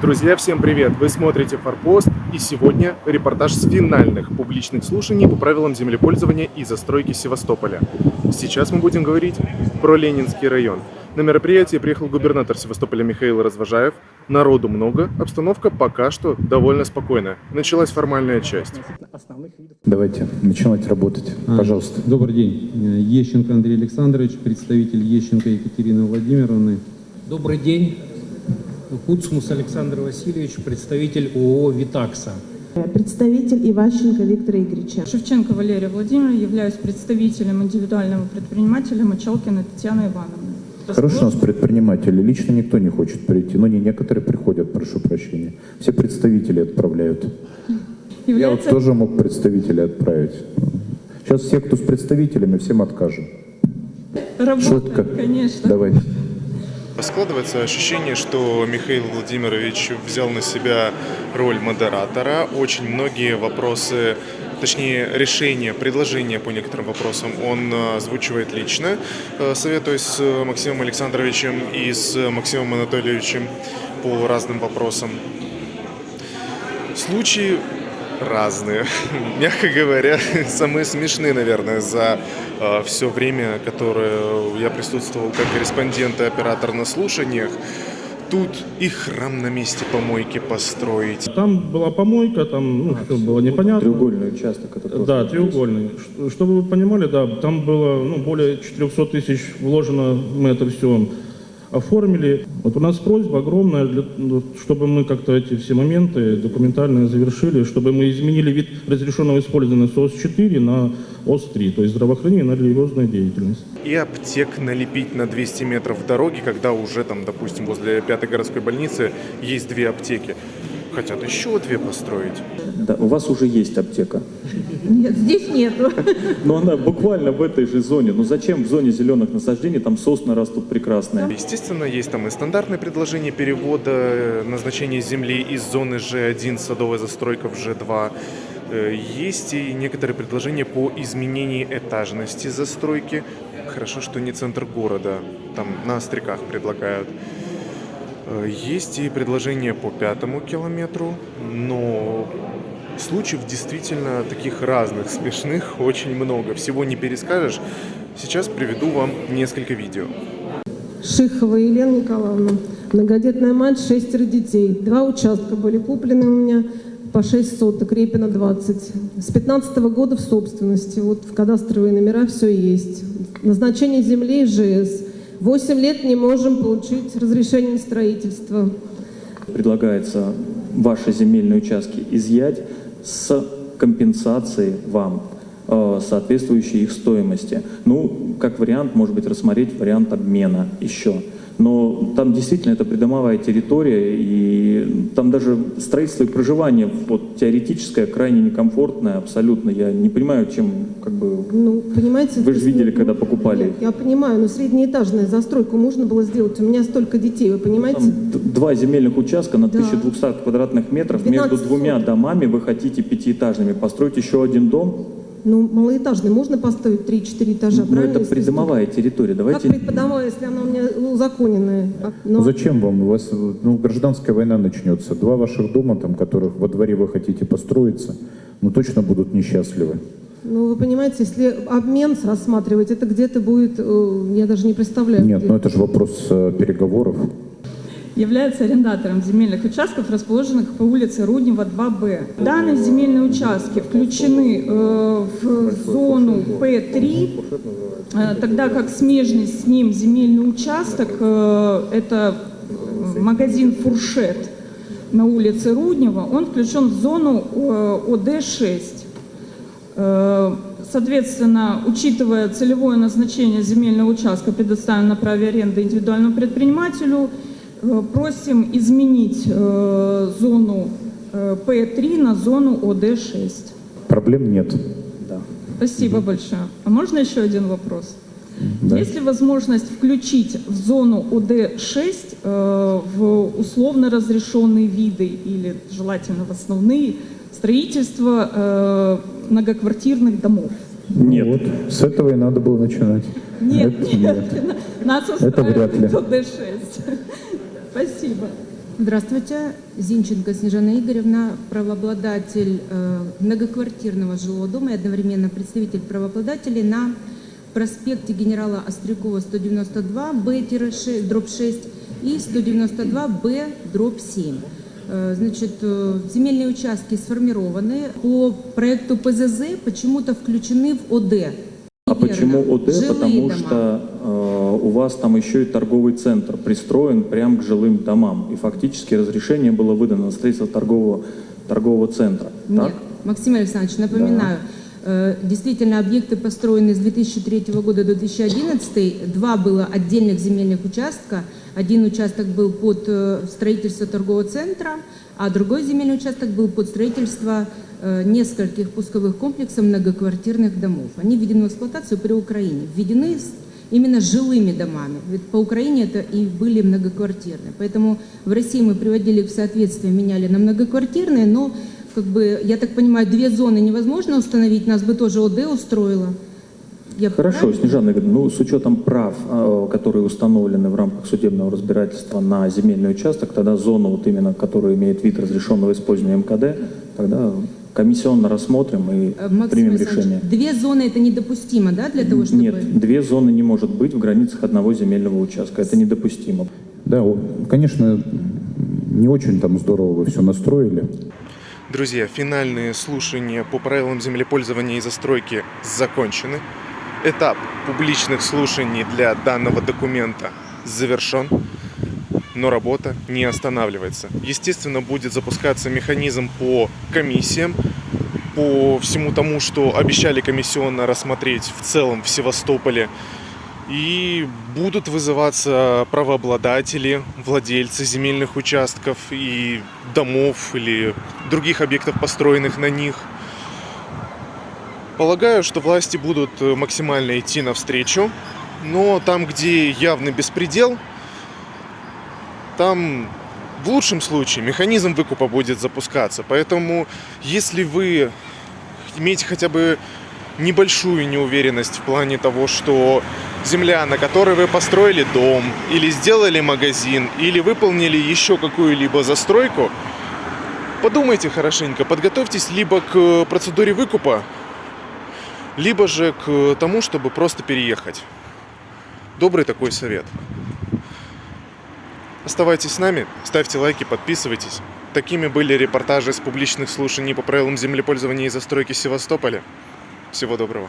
Друзья, всем привет! Вы смотрите «Форпост» и сегодня репортаж с финальных публичных слушаний по правилам землепользования и застройки Севастополя. Сейчас мы будем говорить про Ленинский район. На мероприятие приехал губернатор Севастополя Михаил Развожаев. Народу много, обстановка пока что довольно спокойная. Началась формальная часть. Давайте начинать работать, А, пожалуйста. Добрый день. Ещенко Андрей Александрович, представитель Ещенко Екатерины Владимировны. Добрый день. Куцмус Александр Васильевич, представитель ООО «Витакса». Представитель Иващенко Виктора Игоревича. Шевченко Валерия Владимировна, являюсь представителем индивидуального предпринимателя Мочалкина Татьяны Ивановны. Хорошо, у нас предприниматели. Лично никто не хочет прийти. Но не некоторые приходят, прошу прощения. Все представители отправляют. Я вот Является тоже мог представителей отправить. Сейчас все, кто с представителями, всем откажем. работа, Шутка. конечно. Давайте. Складывается ощущение, что Михаил Владимирович взял на себя роль модератора. Очень многие вопросы, точнее решения, предложения по некоторым вопросам он э, озвучивает лично, э, советуясь с Максимом Александровичем и с Максимом Анатольевичем по разным вопросам. Случаи разные, мягко говоря, самые смешные, наверное, за все время, которое я присутствовал как корреспондент и оператор на слушаниях. Тут и храм на месте помойки построить, Там была помойка, там ну, все было непонятно. Треугольный участок. Это. Да, треугольный. Ш- Чтобы вы понимали, да, там было ну, более 400 тысяч вложено, мы это все оформили. Вот у нас просьба огромная, для- ну, чтобы мы как-то эти все моменты документально завершили, чтобы мы изменили вид разрешенного использования с ОС-4 на ОС-3, то есть здравоохранение на религиозную деятельность. и аптек налепить на 200 метров дороги, когда уже там, допустим, возле пятой городской больницы есть две аптеки. Хотят еще две построить. Да, у вас уже есть аптека. Нет, здесь нету. Но она буквально в этой же зоне. Ну зачем в зоне зеленых насаждений, там сосны растут прекрасные. Естественно, есть там и стандартное предложение перевода э, назначения земли из зоны G1 садовая застройка в G2. Э, Есть и некоторые предложения по изменению этажности застройки. Хорошо, что не центр города, там на остряках предлагают. Э, Есть и предложения по пятому километру, но случаев действительно таких разных, смешных очень много. Всего не перескажешь. Сейчас приведу вам несколько видео. Шихова Елена Николаевна. Многодетная мать, шестеро детей. Два участка были куплены у меня по 6 соток, Репина 20. С 15 года в собственности. Вот в кадастровые номера все есть. Назначение земли ЖС. 8 лет не можем получить разрешение на строительство. Предлагается ваши земельные участки изъять с компенсацией вам э, соответствующей их стоимости. Ну, как вариант, может быть, рассмотреть вариант обмена еще. Но там действительно это придомовая территория, и там даже строительство и проживание вот, теоретическое крайне некомфортное абсолютно. Я не понимаю, чем как бы Ну, понимаете... Вы же видели, не- когда покупали Нет, я понимаю, но среднеэтажная застройку можно было сделать. У меня столько детей, вы понимаете? Там два земельных участка на Да. 1200 квадратных метров. 12 Между двумя домами вы хотите пятиэтажными построить еще один дом? Ну, малоэтажный можно поставить 3-4 этажа, Ну, правильно? это придомовая территория. Как Давайте преподавая, если она у меня узаконенная? А, Ну но- зачем вам? У вас ну, гражданская война начнется. Два ваших дома, там, которых во дворе вы хотите построиться, ну точно будут несчастливы. Ну, вы понимаете, если обмен рассматривать, это где-то будет, э, я даже не представляю. Нет, где. ну это же вопрос э, переговоров. является арендатором земельных участков, расположенных по улице Руднева 2Б. Данные земельные участки включены э, в зону П3, э, тогда как смежный с ним земельный участок э, это магазин «Фуршет» на улице Руднева, он включен в зону э, ОД-6. Э, Соответственно, учитывая целевое назначение земельного участка, предоставленного на праве аренды индивидуальному предпринимателю, э, просим изменить э, зону э, П3 на зону ОД6. Проблем нет. Спасибо большое. А можно еще один вопрос? Да. Есть ли возможность включить в зону ОД6 э, в условно разрешенные виды или желательно в основные строительство э, многоквартирных домов? Нет. Вот, с этого и надо было начинать. Нет, Это нет, нас Это вряд ли. устраивает ОД6. Спасибо. Здравствуйте, Зинченко Снежана Игоревна, правообладатель э, многоквартирного жилого дома и одновременно представитель правообладателей на проспекте генерала Острякова 192, Б-6, дробь 6 и 192, Б, дробь 7. Э, Значит, э, земельные участки сформированы. По проекту ПЗЗ почему-то включены в ОД. А Неверно. почему ОД? Жилые Потому дома. что э, у вас там еще и торговый центр пристроен прямо к жилым домам. И фактически разрешение было выдано на строительство торгового, торгового центра. Нет, Так? Максим Александрович, напоминаю, э, действительно объекты построены с 2003 года до 2011. Два было отдельных земельных участка. Один участок был под э, строительство торгового центра, а другой земельный участок был под строительство э, нескольких пусковых комплексов многоквартирных домов. Они введены в эксплуатацию при Украине. Введены именно жилыми домами. Ведь по Украине это и были многоквартирные. Поэтому в России мы приводили в соответствие, меняли на многоквартирные, но, как бы, я так понимаю, две зоны невозможно установить, нас бы тоже ОД устроило. Я Хорошо, правильно? Снежана Игоревна, ну, с учетом прав, э, которые установлены в рамках судебного разбирательства на земельный участок, тогда зону, вот именно, которая имеет вид разрешенного использования МКД, тогда комиссионно рассмотрим и Э, Максим примем решение. Две зоны это недопустимо, да, для того, чтобы... Нет, две зоны не может быть в границах одного земельного участка. Это недопустимо. Да, конечно, не очень там здорово вы все настроили. Друзья, финальные слушания по правилам землепользования и застройки закончены. Этап публичных слушаний для данного документа завершен, но работа не останавливается. Естественно, будет запускаться механизм по комиссиям, по всему тому, что обещали комиссионно рассмотреть в целом в Севастополе. И будут вызываться правообладатели, владельцы земельных участков и домов или других объектов, построенных на них. Полагаю, что власти будут э, максимально идти навстречу, но там, где явный беспредел, там в лучшем случае механизм выкупа будет запускаться. Поэтому, если вы имеете хотя бы небольшую неуверенность в плане того, что земля, на которой вы построили дом, или сделали магазин, или выполнили еще какую-либо застройку, подумайте хорошенько, подготовьтесь либо к процедуре выкупа, либо же к тому, чтобы просто переехать. Добрый такой совет. Оставайтесь с нами, ставьте лайки, подписывайтесь. Такими были репортажи с публичных слушаний по правилам землепользования и застройки Севастополя. Всего доброго.